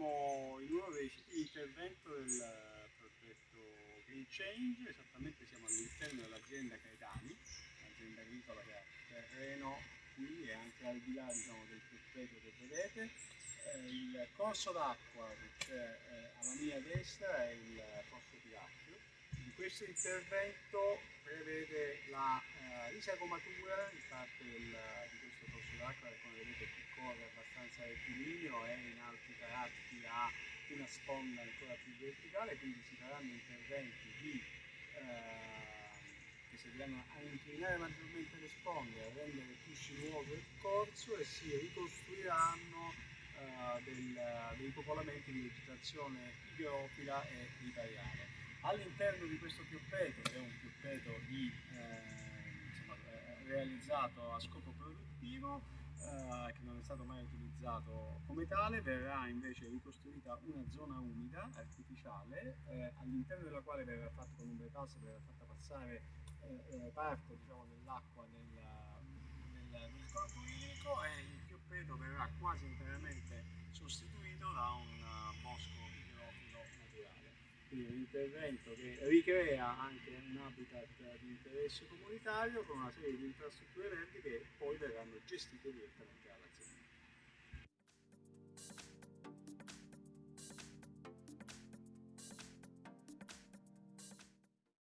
siamo in uno dei siti del progetto Green Change, esattamente siamo all'interno dell'azienda Caetani, un'azienda agricola che ha terreno qui e anche al di là diciamo, del tappeto che vedete. Eh, il corso d'acqua che c'è eh, alla mia destra è il corso Piracchio. Di questo intervento prevede la eh, risagomatura di parte del, di questo corso d'acqua che come vedete qui corre abbastanza rettilineo e in tratti ha una sponda ancora più verticale, quindi si faranno interventi di eh, che serviranno a inclinare maggiormente le sponde, a rendere più sinuoso il corso e si ricostruiranno uh, del, dei popolamenti di vegetazione igrofila e ripariale. All'interno di questo pioppeto, che è un pioppeto di, eh, insomma, eh, realizzato a scopo produttivo, eh, che non è stato mai utilizzato come tale, verrà invece ricostruita una zona umida artificiale eh, all'interno della quale verrà fatta con un bypass, verrà fatta passare eh, eh, parte diciamo, dell'acqua nel, nel, nel corpo idrico e il pioppeto verrà quasi interamente sostituito da un uh, bosco. Un intervento che ricrea anche un habitat di interesse comunitario con una serie di infrastrutture verdi che poi verranno gestite direttamente dall'azienda.